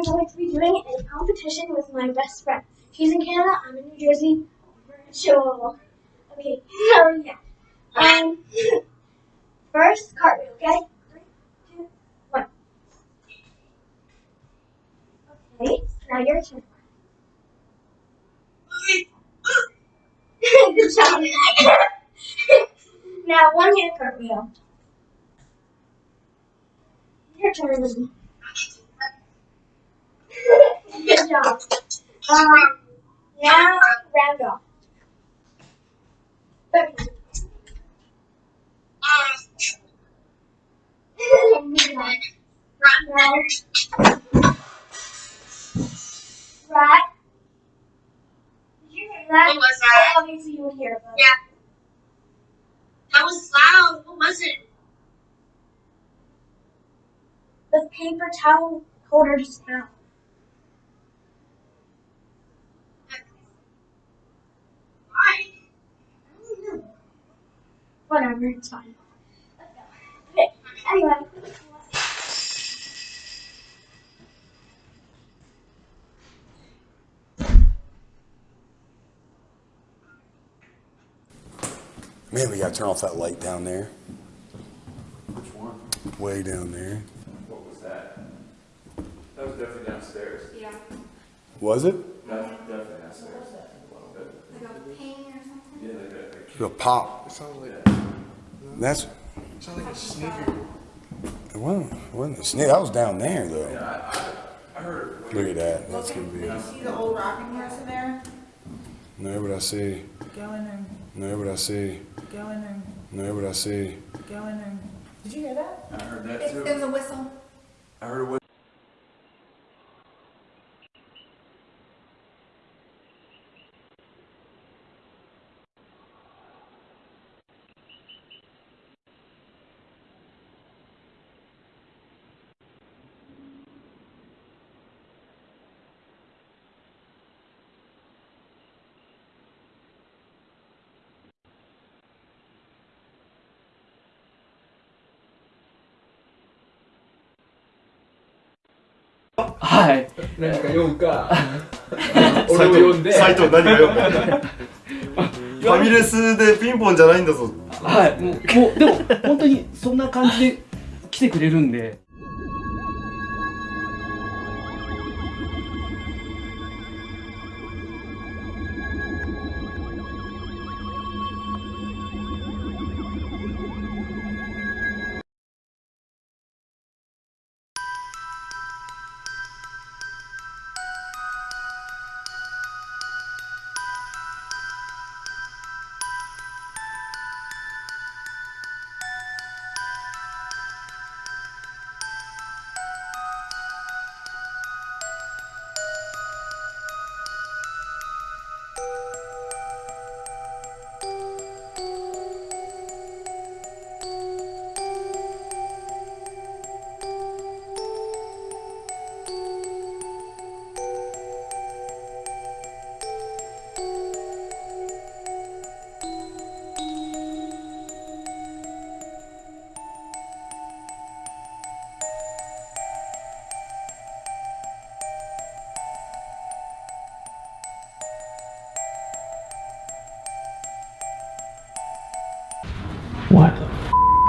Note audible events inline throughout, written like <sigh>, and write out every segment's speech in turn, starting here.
I'm going to be doing a competition with my best friend. She's in Canada, I'm in New Jersey. Virtual. Okay, so yeah. Um, <laughs> first cartwheel, okay? Three, two, one. Okay, now your turn. <laughs> Good job. <laughs> now one hand cartwheel. Your turn. Good job. Um, now round off. Okay. Now, right. Did you hear that? What was that? Obviously you would hear it. Yeah. That was loud. What was it? The paper towel holder just now. Whatever, it's fine. Okay, anyway. Man, we gotta turn off that light down there, Which one? way down there. What was that? That was definitely downstairs. Yeah. Was it? That's definitely downstairs. Like a pain or something? Yeah, like that. like- A pop. It sounds like, That's, it sounds like a sneaker. it wasn't, it wasn't a snake. That was down there though. I heard it. Look at that. That's gonna Did be. you see the old rocking horse in there? No, but I see. Go in there, No, but I see. go in there, No, but I see. go in there. Did you hear that? I heard that It, too. it was a whistle. I heard it was. はい。何か読むか <laughs> 俺を読んでサイト何が読むファミレスでピンポンじゃないんだぞはい。もう、もう、でも、本当にそんな感じで来てくれるんで。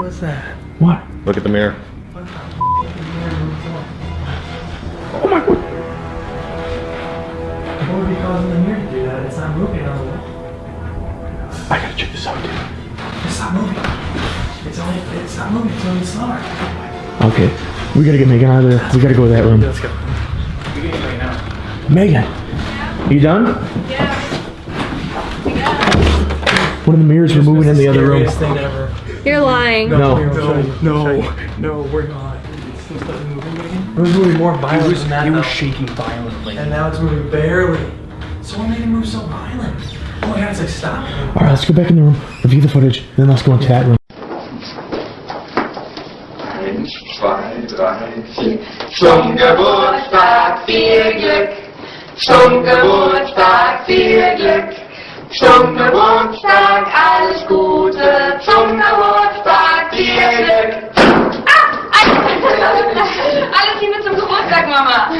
F was that? What? Look at the mirror Oh my god! What would be causing the mirror to do that? It's not moving on the wall. I gotta check this out, dude. It's not moving. It's only, it's not moving, it's only slower. Okay, we gotta get Megan out of there. We gotta go to that room. Let's go. Megan, Yeah. you done? Yeah. One of the mirrors were moving in the other room. Thing ever. You're lying. No, No, no, no, we're not. It's still started moving again. It was moving more violent than that. It was shaking violently. And now it's moving barely. So what made it move so violent? Oh my god, it's like stop. All right, let's go back in the room, review the footage, then let's go into that room. Eins, zwei, drei, vier. Zum Geburtstag viel Glück. Zum Geburtstag viel Glück. Zum Geburtstag alles Gute. Zum Geburtstag 妈妈